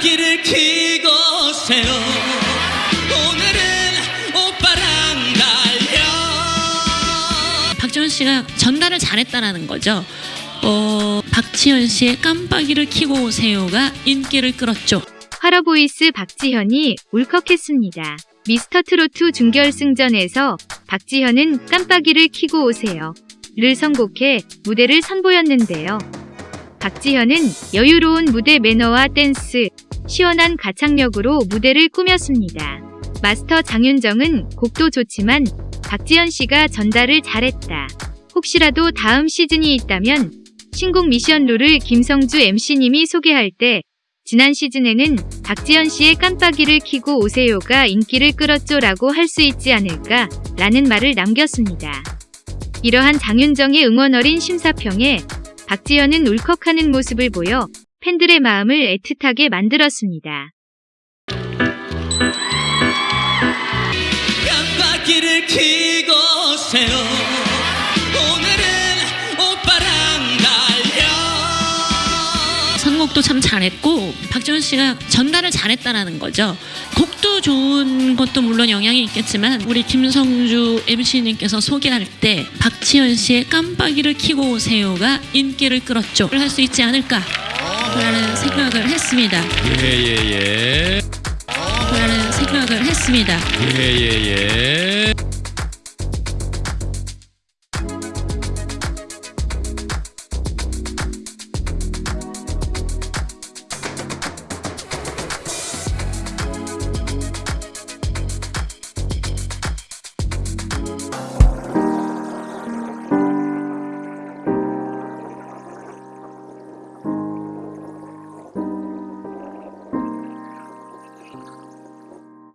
기를 키고 세요. 오늘은 오빠랑 달려. 박지원 씨가 전달을 잘했다라는 거죠. 어, 박지현 씨의 깜빡이를 키고 오세요가 인기를 끌었죠. 화러보이스 박지현이 울컥했습니다. 미스터 트로트 준결승전에서 박지현은 깜빡이를 키고 오세요. 를 선곡해 무대를 선보였는데요. 박지현은 여유로운 무대 매너와 댄스, 시원한 가창력으로 무대를 꾸몄습니다. 마스터 장윤정은 곡도 좋지만 박지현 씨가 전달을 잘했다. 혹시라도 다음 시즌이 있다면 신곡 미션 룰을 김성주 MC님이 소개할 때 지난 시즌에는 박지현 씨의 깜빡이를 켜고 오세요가 인기를 끌었죠 라고 할 수 있지 않을까 라는 말을 남겼습니다. 이러한 장윤정의 응원 어린 심사평에 박지현은 울컥하는 모습을 보여 팬들의 마음을 애틋하게 만들었습니다. 깜빡이를 켜고 오세요 오늘은 오빠랑 달려 선곡도 참 잘했고 박지현 씨가 전달을 잘했다라는 거죠. 곡도 좋은 것도 물론 영향이 있겠지만 우리 김성주 MC님께서 소개할 때 박지현 씨의 깜빡이를 켜고 오세요가 인기를 끌었죠. 할 수 있지 않을까 라는 생각을 했습니다. 예예예. 라는 생각을 했습니다. 예예예.